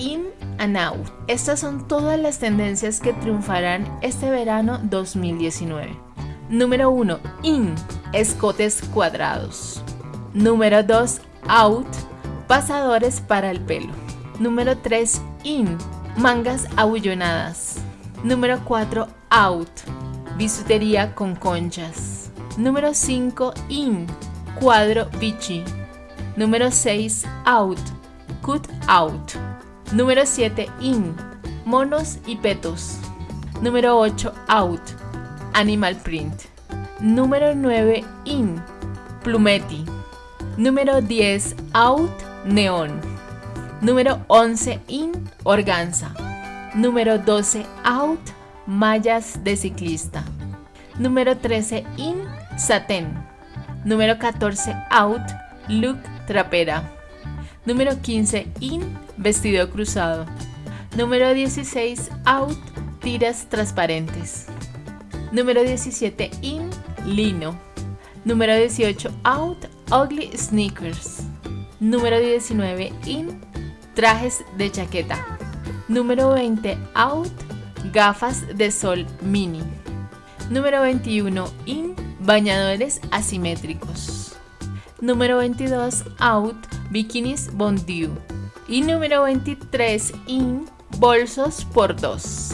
in and out. Estas son todas las tendencias que triunfarán este verano 2019. Número 1. In. Escotes cuadrados. Número 2. Out. Pasadores para el pelo. Número 3. In. Mangas abullonadas. Número 4. Out. Bisutería con conchas. Número 5. In. Cuadro Vichy. Número 6. Out. Cut out. Número 7. In. Monos y petos. Número 8. Out. Animal print. Número 9. In. Plumetti. Número 10. Out. Neón. Número 11. In. Organza. Número 12. Out. Mallas de ciclista. Número 13. In. Satén. Número 14. Out. Look trapera. Número 15. In. Vestido cruzado. Número 16. Out. Tiras transparentes. Número 17. In. Lino. Número 18. Out. Ugly sneakers. Número 19. In. Trajes de chaqueta. Número 20. Out. Gafas de sol mini. Número 21. In. Bañadores asimétricos. Número 22. Out. Bikinis Bondiu. Y número 23. In. Bolsos por dos.